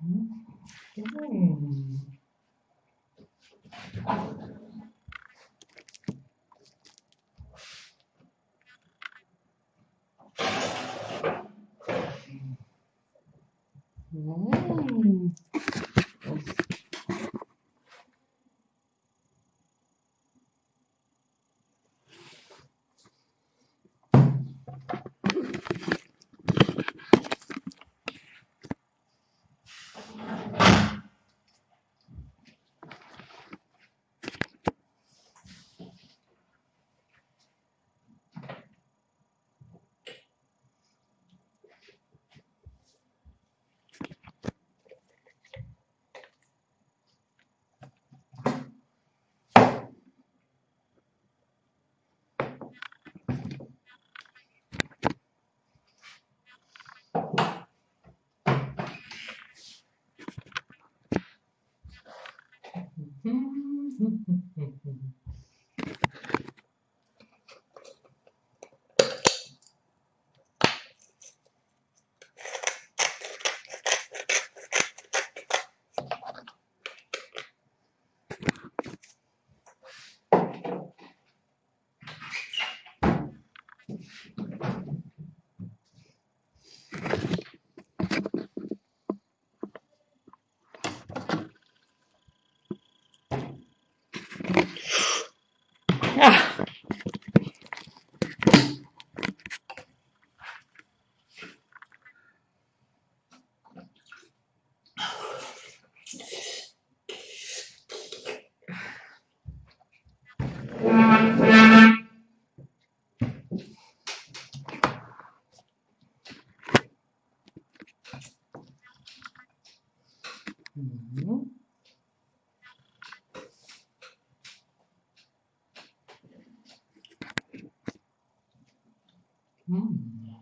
Hmm. Hmm. -huh. 음. 음.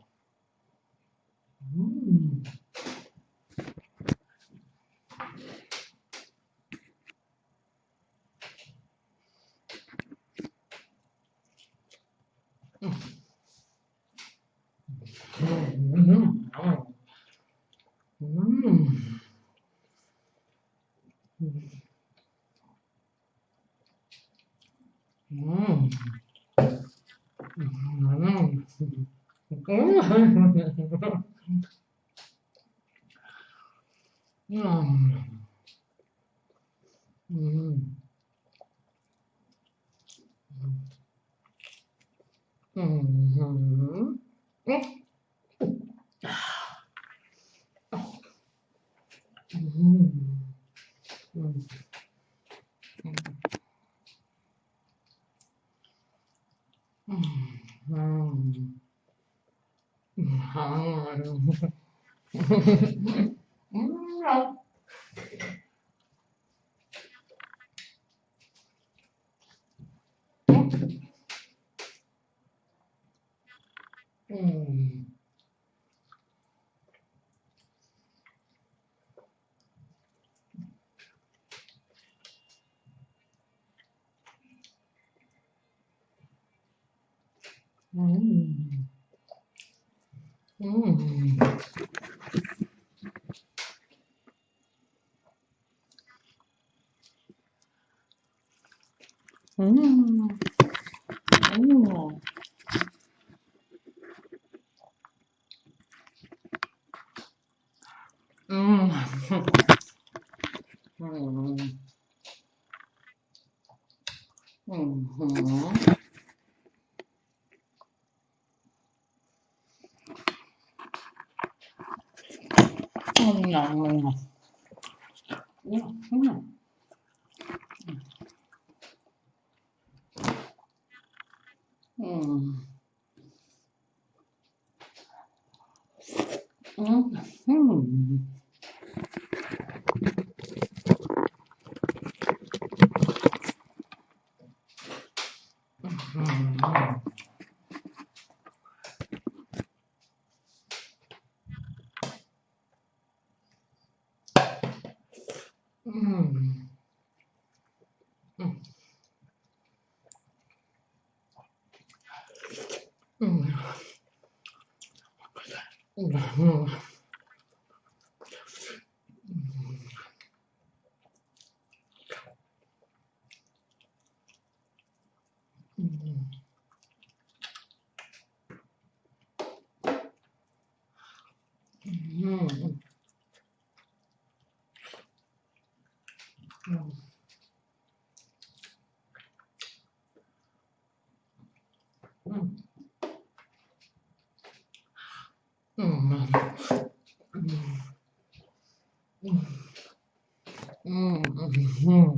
음. 음. うん。うん。うん。うん。うん。うん。うん。うん。ん。Mm-hmm. 음. 음. 음. 음. 음. 음. 음. 음. 음. 음. 음. 嗯，嗯，嗯，嗯，嗯，嗯，嗯。Mm. Mm. Mm.